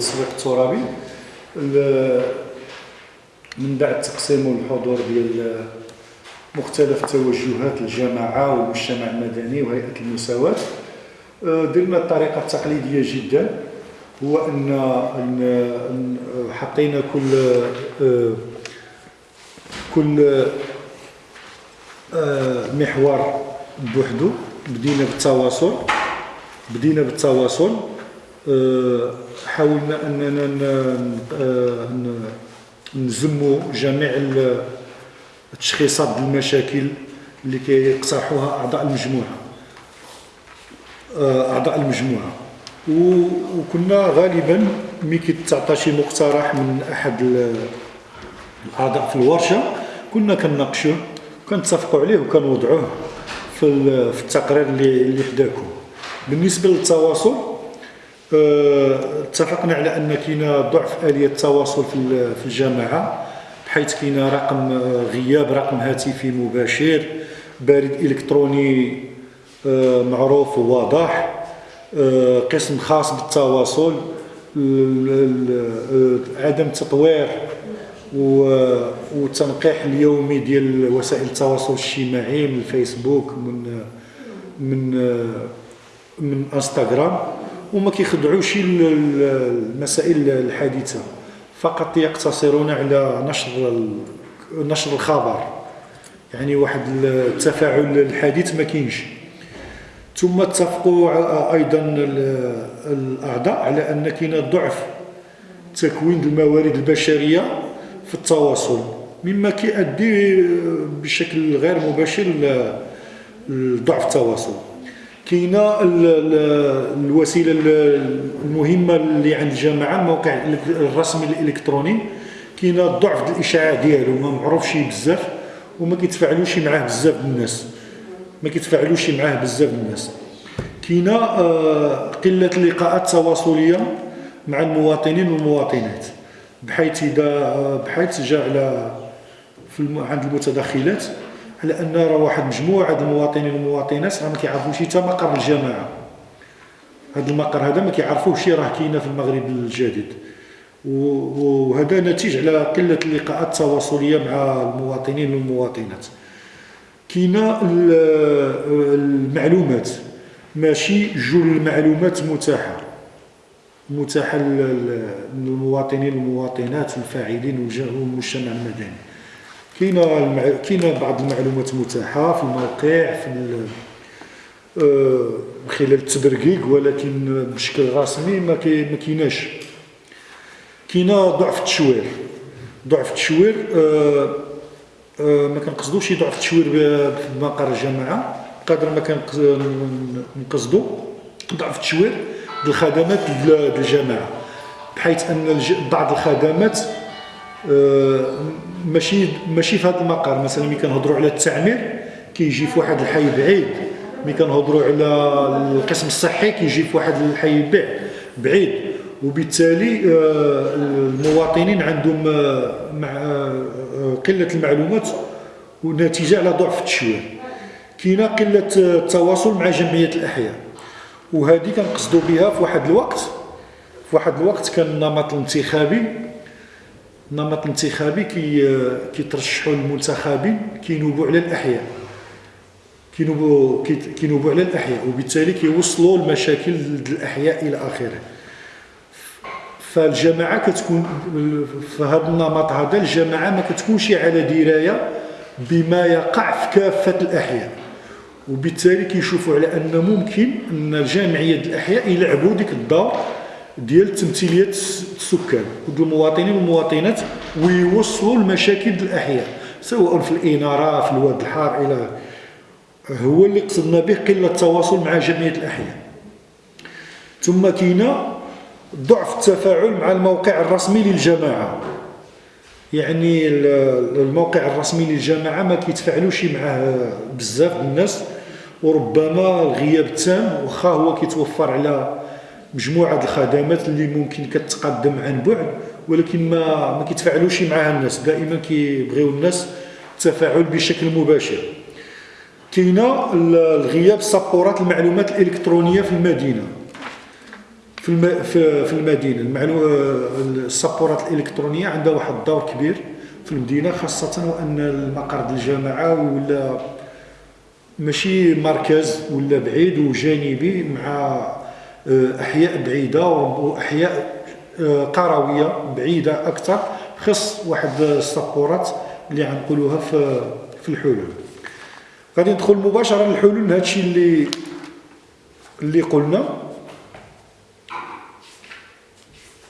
التسويق الترابي. ال- من بعد تقسيم الحضور ديال مختلف توجهات الجماعة والمجتمع المدني وهيئة المساواة. آه، درنا الطريقة التقليدية جدا. هو أن حطينا كل آه، كل آه، محور بوحدو. بدينا بالتواصل. بدينا بالتواصل. حاولنا أننا نزموا جميع ال- التشخيصات المشاكل اللي كيقترحوها أعضاء المجموعة. آه، أعضاء المجموعة. وكنا غالبا ملي كيتعطى شي مقترح من أحد ال- الأعضاء في الورشة كنا كنناقشوه كنتفقوا عليه وكنوضعوه في ال- في التقرير اللي حداكم. بالنسبة للتواصل اتفقنا على أن كاين ضعف آلية التواصل في ال- في الجماعه بحيث كاين رقم آه، غياب رقم هاتفي مباشر بريد إلكتروني آه، معروف وواضح آه، قسم خاص بالتواصل ال- ال- آه، عدم تطوير والتنقيح اليومي ديال وسائل التواصل الاجتماعي من الفيسبوك من من من إنستغرام. وما ال- المسائل الحديثه فقط يقتصرون على نشر نشر الخبر. يعني واحد التفاعل الحديث ما كاينش. ثم اتفقوا أيضا ال- الأعضاء على أن كاين ضعف تكوين الموارد البشرية في التواصل. مما كيؤدي بشكل غير مباشر لضعف التواصل. كاينة ال- ال- الوسيلة ال- المهمة اللي عند الجماعه الموقع الإلك- الرسمي الإلكتروني. كاينة ضعف الإشاعة ديالو ما معروفش بزاف وما كيتفاعلوش معاه بزاف الناس. ما كيتفاعلوش معاه بزاف الناس. كاينة آه، قلة اللقاءات التواصليه مع المواطنين والمواطنات. بحيث إذا آه، بحيث جاء على. عند المتدخلات على ان راه واحد مجموعة ديال المواطنين والمواطنات راه ما كيعرفوش حتى مقر الجماعة. هذا المقر هذا ما كيعرفوش راه كاينة في المغرب الجديد. وهذا نتيج على قلة اللقاءات التواصلية مع المواطنين والمواطنات. كاينة ال- المعلومات. ماشي جل المعلومات متاحة. متاحة لل- للمواطنين والمواطنات الفاعلين والمجتمع المدني. كاينة. كاينة بعض المعلومات متاحة في الموقع في. آه، من خلال التبرقيق ولكن بشكل رسمي ما كايناش كاينة ضعف التشوير ضعف التشوير آه، آه، ما كنقصدوش ضعف التشوير ب- في مقر الجماعه قدر ما كنقصدوا ضعف التشوير الخدمات ديال الجماعه بحيث أن. بعض الخدمات ماشي ماشي في هذا المقر مثلا ملي كنهضروا على التعمير كيجي في واحد الحي بعيد. ملي كنهضروا على القسم الصحي كيجي في واحد الحي بعيد بعيد. وبالتالي آه، المواطنين عندهم آه، مع آه، قلة المعلومات ونتيجة على ضعف التشوير كاينة قلة التواصل مع جمعية الأحياء. وهذه كنقصدوا بها في واحد الوقت. في واحد الوقت كان النمط الانتخابي النمط الانتخابي كي كيترشحوا المنتخبين كينوبوا على الأحياء. كينوبوا كي- كينوبوا على الأحياء وبالتالي كيوصلوا المشاكل الاحياء إلى آخره. فالجماعة كتكون في هذا النمط هذا الجماعة ما كتكونش على دراية بما يقع في كافة الأحياء. وبالتالي كيشوفوا على أن ممكن أن ديال الأحياء يلعبوا ديك الدور ديال تمثيليه السكان. المواطنين والمواطنات ويوصلوا المشاكل الأحياء سواء في الإنارة في الواد الحار إلى هو اللي قصدنا به قلة التواصل مع جمعية الأحياء. ثم كاينة ضعف التفاعل مع الموقع الرسمي للجماعة. يعني ال- الموقع الرسمي للجامعه ما كيتفاعلوش معاه بزاف الناس وربما الغياب التام واخا هو كيتوفر على مجموعة الخدمات اللي ممكن كتقدم عن بعد ولكن ما ما كيتفاعلوش معها الناس. دائما كيبغيو الناس التفاعل بشكل مباشر. كاينة ال- الغياب سبورات المعلومات الإلكترونية في المدينة. في الم... في, المدينة. المعلو... السبورات الإلكترونية عندها واحد الدور كبير في المدينة خاصة وأن المقر الجامعة ولا ماشي مركز ولا بعيد وجانبي مع أحياء بعيدة وأحياء آه، قروية بعيدة أكثر خص واحد السبورات اللي غنقولوها في في الحلول. غادي ندخل مباشرة للحلول لهذا الشيء اللي اللي قلنا.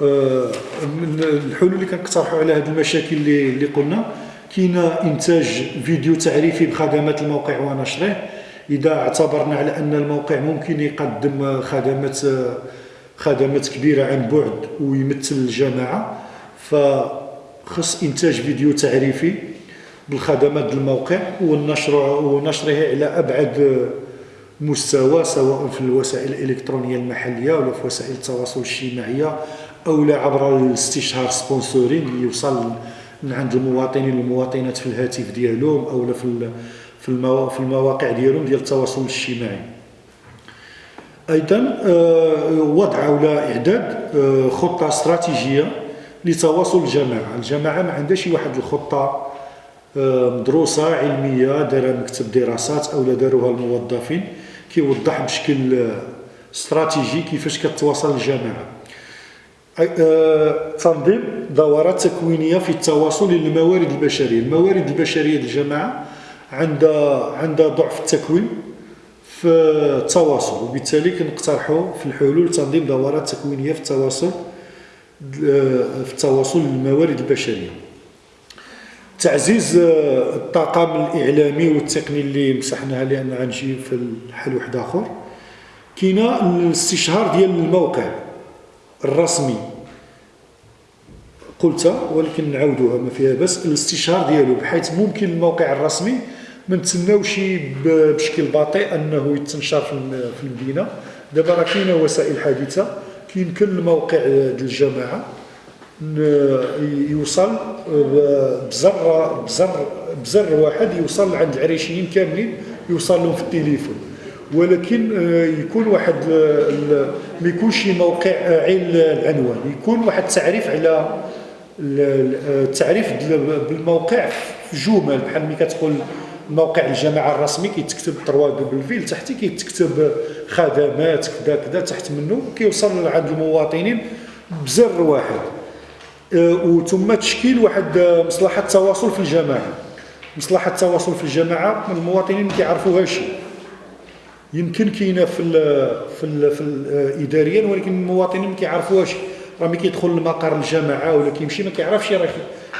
آه، من الحلول اللي كنقترحوا على هذه المشاكل اللي اللي قلنا كاين إنتاج فيديو تعريفي بخدمات الموقع ونشره إذا اعتبرنا على أن الموقع ممكن يقدم خدمات خدمات كبيرة عن بعد ويمثل الجماعة فخص إنتاج فيديو تعريفي بالخدمات الموقع والنشر ونشره على أبعد مستوى سواء في الوسائل الإلكترونية المحلية ولا في وسائل التواصل الاجتماعية أو لا عبر الاستشهار سبونسورينغ يوصل من عند المواطنين والمواطنات في الهاتف ديالهم أو في في المواقع ديالهم ديال التواصل الاجتماعي. أيضا آه، وضع أو إعداد آه، خطة استراتيجية لتواصل الجماعة. الجماعة ما عندهاش واحد الخطة آه، مدروسة علمية دارها مكتب دراسات أو داروها الموظفين. كيوضح بشكل استراتيجي كيفاش كتواصل الجماعة. تنظيم دورات تكوينية في التواصل للموارد البشرية. الموارد البشرية الجماعة عندها عندها ضعف التكوين في التواصل وبالتالي كنقترحوا في الحلول تنظيم دورات تكوينية في التواصل في التواصل للموارد البشرية. تعزيز الطاقم الإعلامي والتقني اللي مسحناها لأن غنجي في الحل واحد آخر كاينة الاستشهار ديال الموقع الرسمي. قلتها ولكن نعاودوها ما فيها بس الاستشهار ديالو بحيث ممكن الموقع الرسمي ما نتسناوش بشكل بطيء أنه يتنشر في المدينة. دابا راه كاينة وسائل حديثه كيمكن الموقع ديال الجماعة يوصل بزر بزر بزر واحد يوصل عند العريشيين كاملين يوصل لهم في التليفون. ولكن آه، يكون واحد ما يكونش موقع عين العنوان يكون واحد التعريف على التعريف بالموقع في جمل بحال ملي كتقول موقع الجماعه الرسمي كيتكتب 3 دبل في لتحت كيتكتب خدمات كذا كذا تحت منه كيوصل عند المواطنين بزر واحد. آه، وثم تشكيل واحد مصلحة التواصل في الجماعه مصلحة التواصل في الجماعه المواطنين ما كيعرفوهاش يمكن كاينة في ال في ال في ال اداريا ولكن المواطنين ما كيعرفوهاش راه ملي كيدخل لمقر الجماعه ولا كيمشي ما كيعرفش راه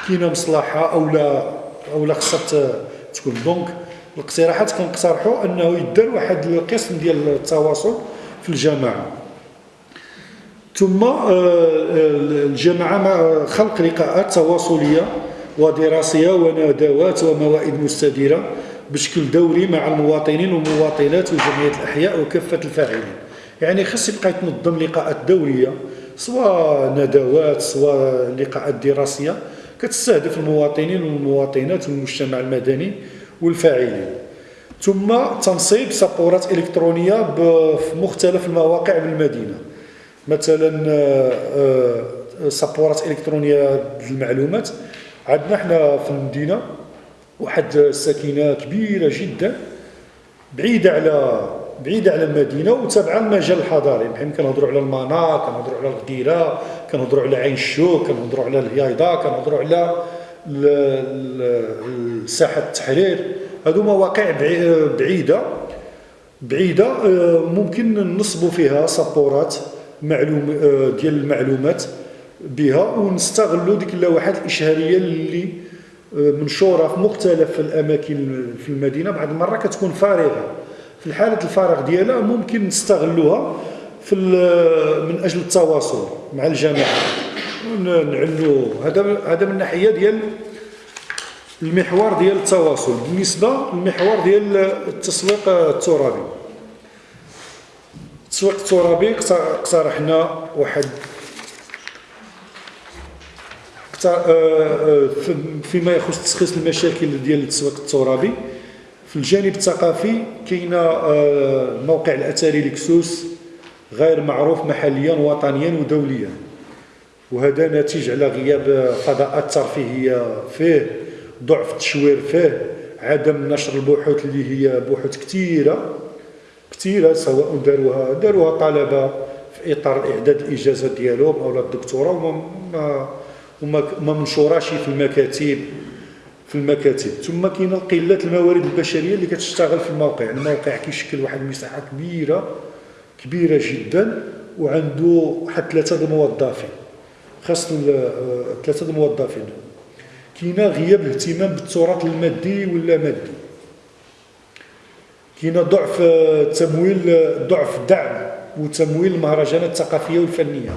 كاينة مصلحة أو لا أو لا خصها تكون. دونك الاقتراحات كنقترحوا أنه يدار واحد القسم ديال التواصل في الجماعه ثم آه، الجماعه خلق لقاءات تواصلية ودراسية وندوات وموائد مستديرة بشكل دوري مع المواطنين والمواطنات وجمعية الأحياء وكافة الفاعلين. يعني خص يبقى يتنظم لقاءات دورية سواء ندوات سواء لقاءات دراسية. كتستهدف المواطنين والمواطنات والمجتمع المدني والفاعلين. ثم تنصيب سبورات إلكترونية في مختلف المواقع بالمدينة. مثلا آه، آه، سبورات إلكترونية للمعلومات. عندنا إحنا في المدينة واحد الساكنة كبيرة جدا بعيدة على بعيدة على المدينة وتابعة المجال الحضاري. بحال كنهضروا على المنار كنهضروا على الغديره كنهضروا على عين الشوك كنهضروا على الهيايضة كنهضروا على ساحه التحرير. هادو مواقع بعيدة بعيدة آه، ممكن نصبوا فيها سبورات معلوم آه، ديال المعلومات بها ونستغلوا ديك اللوحات الإشهارية اللي منشورة في مختلف الأماكن في المدينة. بعض المره كتكون فارغة. في حاله الفراغ ديالها ممكن نستغلوها. في من أجل التواصل مع الجماعه نعلو. هذا هذا من الناحيه ديال المحور ديال التواصل. بالنسبة للمحور ديال التسويق الترابي. التسويق الترابي اقترحنا واحد آه، آه، فيما يخص تشخيص المشاكل ديال التسويق الترابي. في الجانب الثقافي كاين آه، موقع الأثري لكسوس. غير معروف محليا وطنيا ودوليا. وهذا ناتج على غياب فضاءات ترفيهيه فيه ضعف التشوير فيه عدم نشر البحوث اللي هي بحوث كثيره كثيره سواء داروها داروها طلبة في إطار إعداد الإجازة ديالهم أو الدكتوراه وما ما ما منشوراش في المكاتب في المكاتب. ثم كاينة قلة الموارد البشرية اللي كتشتغل في الموقع. الموقع كيشكل واحد المساحة كبيرة كبيرة جدا وعنده حتى ثلاثة الموظفين خاص ثلاثة الموظفين كاينة غياب الاهتمام بالتراث المادي ولا مادي؟ كاينة ضعف تمويل ضعف دعم وتمويل المهرجانات الثقافية والفنية.